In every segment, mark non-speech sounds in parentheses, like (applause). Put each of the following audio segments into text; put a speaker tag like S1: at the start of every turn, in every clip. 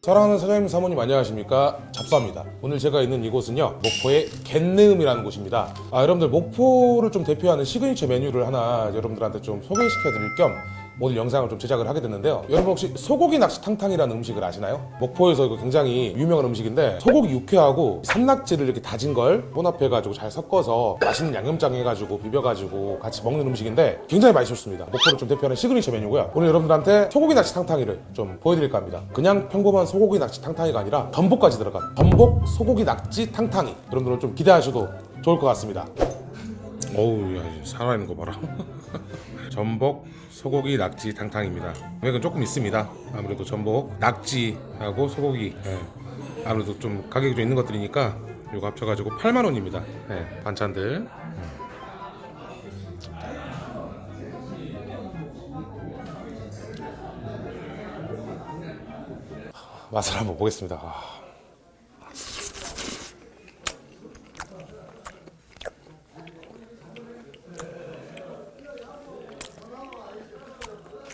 S1: 사랑하는 사장님 사모님 안녕하십니까? 잡사입니다. 오늘 제가 있는 이곳은요 목포의 갯내음이라는 곳입니다. 아 여러분들 목포를 좀 대표하는 시그니처 메뉴를 하나 여러분들한테 좀 소개시켜 드릴 겸 오늘 영상을 좀 제작을 하게 됐는데요. 여러분 혹시 소고기 낙지 탕탕이라는 음식을 아시나요? 목포에서 이거 굉장히 유명한 음식인데 소고기 육회하고 산낙지를 이렇게 다진 걸 혼합해 가지고 잘 섞어서 맛있는 양념장 해가지고 비벼가지고 같이 먹는 음식인데 굉장히 맛있었습니다. 목포를 좀 대표하는 시그니처 메뉴고요. 오늘 여러분들한테 소고기 낙지 탕탕이를 좀 보여드릴까 합니다. 그냥 평범한 소고기 낙지 탕탕이가 아니라 전복까지 들어간 전복 소고기 낙지 탕탕이 여러분들은 좀 기대하셔도 좋을 것 같습니다 어우 야 살아있는 거 봐라. (laughs) 전복 소고기 낙지 탕탕입니다. 금액은 조금 있습니다. 아무래도 전복 낙지하고 소고기. 예. 아무래도 좀 가격이 좀 있는 것들이니까 이거 합쳐가지고 8만원입니다. 예, 반찬들. 맛을 한번 보겠습니다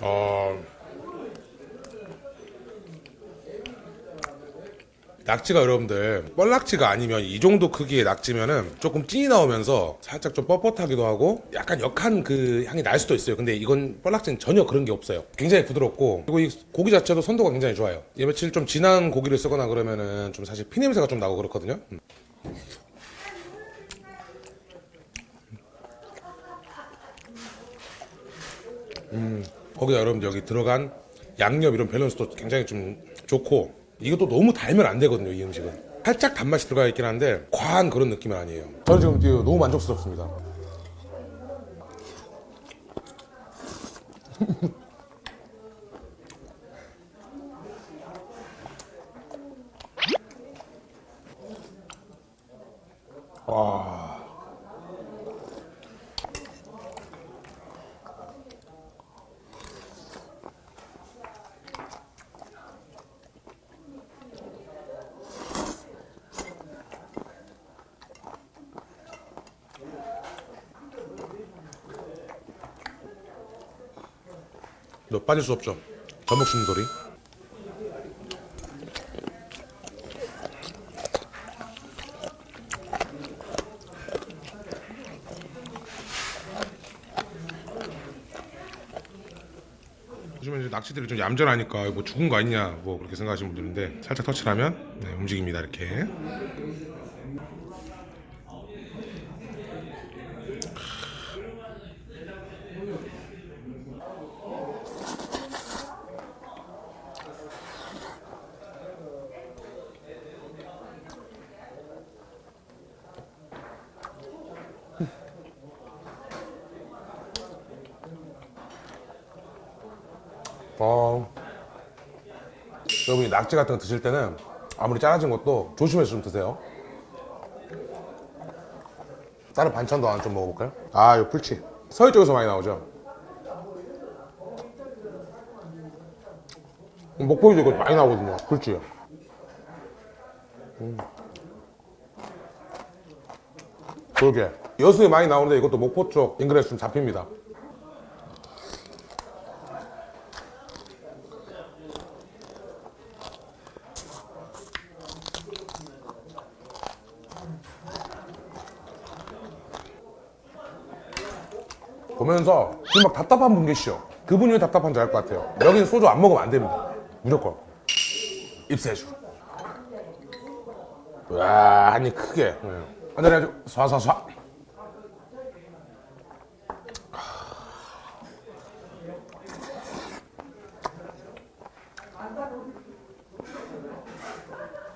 S1: 어... 낙지가 여러분들 뻘낙지가 아니면 이 정도 크기의 낙지면은 조금 찐이 나오면서 살짝 좀 뻣뻣하기도 하고 약간 역한 그 향이 날 수도 있어요. 근데 이건 뻘낙지는 전혀 그런 게 없어요. 굉장히 부드럽고 그리고 이 고기 자체도 선도가 굉장히 좋아요. 이 며칠 좀 진한 고기를 쓰거나 그러면은 좀 사실 피냄새가 좀 나고 그렇거든요. 음. 거기다 여러분들 여기 들어간 양념 이런 밸런스도 굉장히 좀 좋고 이것도 너무 달면 안 되거든요 이 음식은. 살짝 단맛이 들어가 있긴 한데 과한 그런 느낌은 아니에요. 저는 지금 너무 만족스럽습니다. (laughs) 와 너 빠질 수 없죠? 전복 씹는 소리. 요즘에 이제 낚시들이 좀 얌전하니까 뭐 죽은 거 아니냐 뭐 그렇게 생각하시는 분들인데 살짝 터치를 하면 네, 움직입니다 이렇게 어. 여러분이 낙지 같은 거 드실 때는 아무리 짜라진 것도 조심해서 좀 드세요. 다른 반찬도 하나 좀 먹어볼까요? 아, 이 풀치. 서해 쪽에서 많이 나오죠? 목포에도 이거 많이 나오거든요, 풀치. 음. 그러게. 여수에 많이 나오는데 이것도 목포 쪽 인근에서 좀 잡힙니다. 보면서 지금 막 답답한 분 계시죠? 그분이 왜 답답한지 알 것 같아요. 여기는 소주 안 먹으면 안 됩니다. 무조건. 입세주. 와, 한입 크게. 한잔 해야죠. 쏴쏴쏴.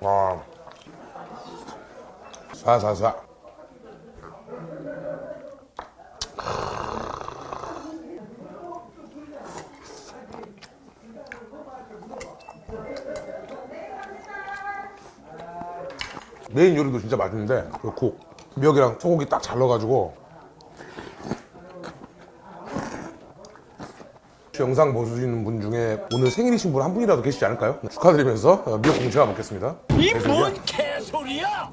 S1: 와. 쏴쏴쏴. 메인 요리도 진짜 맛있는데 그국 미역이랑 소고기 딱잘 넣어가지고 혹시 영상 보시는 분 중에 오늘 생일이신 분 한 분이라도 계시지 않을까요? 축하드리면서 어, 미역국 제가 먹겠습니다.
S2: 이 뭔 개소리야!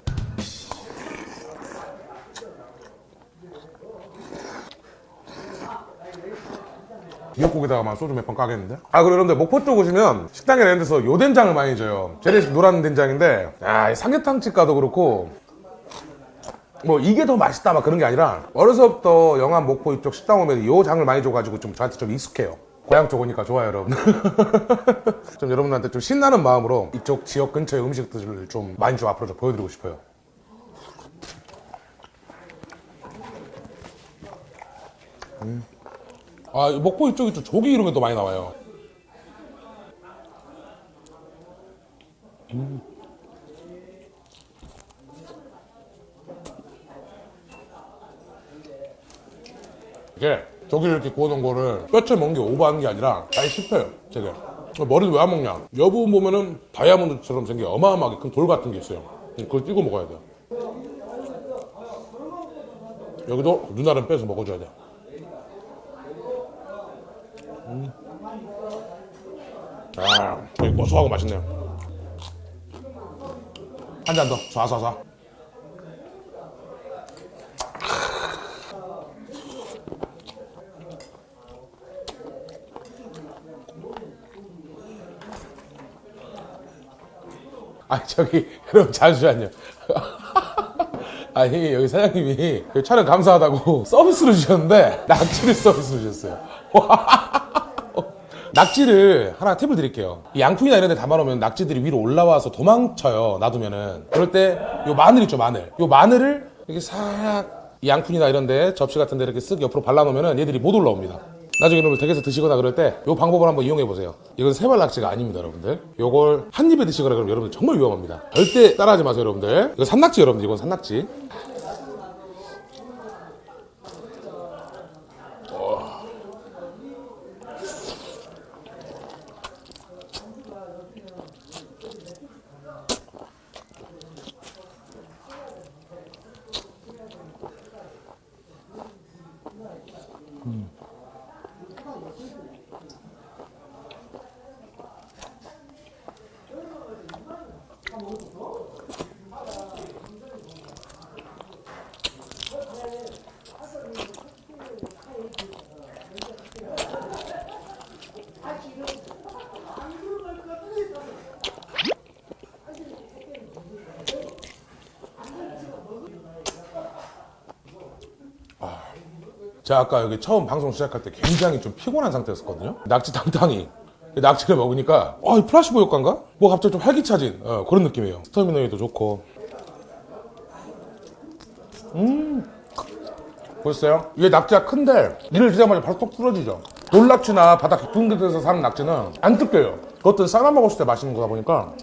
S1: 미역국에다가만 소주 몇 번 까겠는데? 아 그리고 여러분들 목포 쪽 오시면 식당에 이런 데서 요 된장을 많이 줘요. 재래식 노란 된장인데 아 삼계탕집 가도 그렇고 뭐 이게 더 맛있다 막 그런 게 아니라 어려서부터 영암 목포 이쪽 식당 오면 요 장을 많이 줘가지고 좀 저한테 좀 익숙해요. 고향 쪽 오니까 좋아요 여러분. (laughs) 좀 여러분들한테 좀 신나는 마음으로 이쪽 지역 근처의 음식들을 좀 많이 좀 앞으로 좀 보여드리고 싶어요 아 목포 이쪽이 좀 조기 이런 게 또 많이 나와요. 이게 저기를 이렇게 구워놓은 거를 뼈채 먹는 게 오버하는 게 아니라 잘 씹혀요 되게 머리를 왜 안 먹냐? 여 부분 보면은 다이아몬드처럼 생긴 어마어마하게 큰 돌 같은 게 있어요. 그걸 띄고 먹어야 돼요. 여기도 눈알은 빼서 먹어줘야 돼 음. 아, 되게 고소하고 맛있네요. 한 잔 더, 쏴쏴쏴 아 저기 그럼 잠시만요. (laughs) 아니 여기 사장님이 그 촬영 감사하다고 (laughs) 서비스를 주셨는데 낙지를 서비스를 주셨어요 (laughs) 낙지를 하나 팁을 드릴게요. 이 양푼이나 이런 데 담아놓으면 낙지들이 위로 올라와서 도망쳐요 놔두면은. 그럴 때 요 마늘 있죠 마늘. 요 마늘을 이렇게 싹이 양푼이나 이런 데 접시 같은 데 이렇게 쓱 옆으로 발라놓으면 얘들이 못 올라옵니다. 나중에 이놈을 댁에서 드시거나 그럴 때요 방법을 한번 이용해 보세요. 이건 세발 낙지가 아닙니다 여러분들. 요걸 한 입에 드시거나 그러면 여러분들 정말 위험합니다. 절대 따라하지 마세요 여러분들. 이거 산낙지 여러분들. 이건 산낙지 제가 아까 여기 처음 방송 시작할 때 굉장히 좀 피곤한 상태였었거든요. 낙지 탕탕이. 낙지를 먹으니까 아, 이 플라시보 효과인가? 뭐 갑자기 좀 활기차진 어, 그런 느낌이에요. 스터미너에도 좋고. 음. 보셨어요? 이게 낙지가 큰데 이를 드자마자 바로 톡 부러지죠. 돌낙지나 바다 깊은 곳에서 사는 낙지는 안 뜯겨요. 그것도 삶아 먹었을 때 맛있는 거다 보니까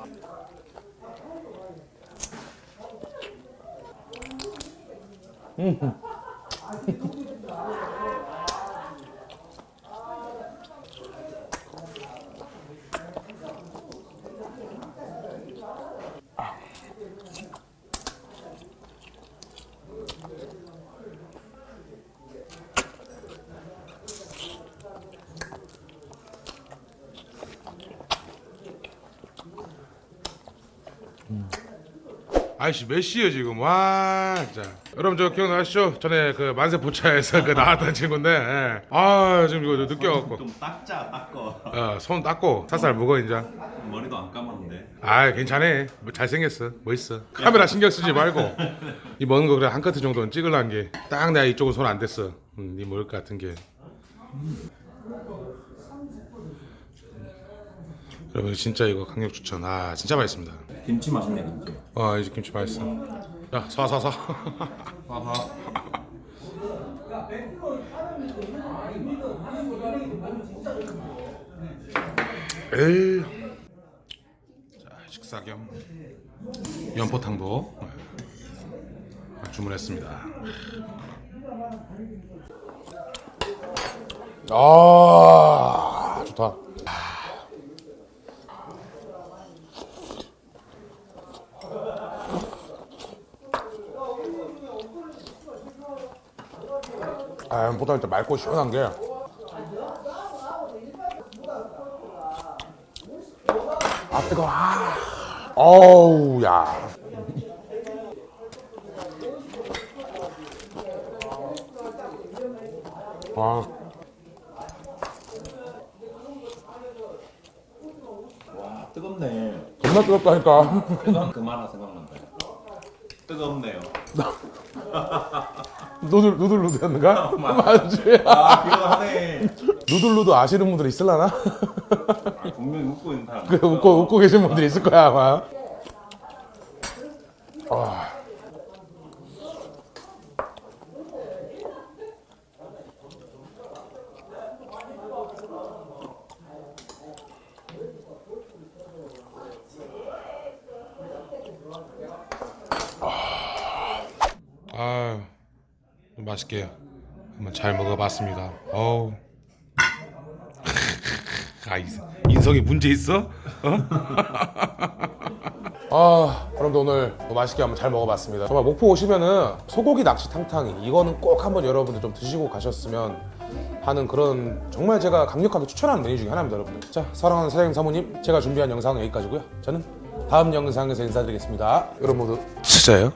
S1: 아이씨 몇 시에요 지금? 와 진짜. 여러분 저 기억나시죠? 전에 그 만세 포차에서 그 나왔던 친구인데 예. 아 지금 이거 느껴갖고.
S3: 좀 닦자 닦어.
S1: 어, 손 닦고 살살 먹어 이제.
S3: 머리도 안 감았는데.
S1: 아 괜찮아. 뭐 잘생겼어. 멋있어? 카메라 신경 쓰지 말고. 이 먹는 거 그래 한 커트 정도는 찍으려는 게. 딱 내가 이쪽은 손 안 댔어. 음, 네 먹을 것 같은 게 여러분 진짜 이거 강력 추천. 아 진짜 맛있습니다.
S3: 김치 맛있네 김치.
S1: 아 이제 김치 맛있어. 자 사사사.
S3: 하하
S1: 에이. 자 식사 겸 연포탕도 네, 주문했습니다. 아 좋다 아, 보다 일단 맑고 시원한 게 아, 뜨거워. 아. 어우, 야. 아.
S3: 와, 뜨겁네.
S1: 겁나 뜨겁다니까.
S3: 그만, 그만하 생각나. 뜨겁네요. (laughs)
S1: 누들 누들 누들였는가? 맞지.
S3: 아 필요하네. (laughs)
S1: 누들 누들 아시는 분들 있을라나?
S3: 아, 분명히 웃고 있는 사람.
S1: 그 웃고 웃고 계신 분들 있을 거야 아마. 아. 아, 맛있게 한번 잘 먹어봤습니다. 어우. (laughs) 아 인- 인성에 문제 있어? 어? (laughs) 아 여러분들 오늘 뭐 맛있게 한번 잘 먹어봤습니다 정말 목포 오시면은 소고기 낚시 탕탕이 이거는 꼭 한번 여러분들 좀 드시고 가셨으면 하는 그런 정말 제가 강력하게 추천하는 메뉴 중에 하나입니다 여러분들 자 사랑하는 사장님 사모님 제가 준비한 영상은 여기까지고요 저는 다음 영상에서 인사드리겠습니다 여러분 모두 진짜예요?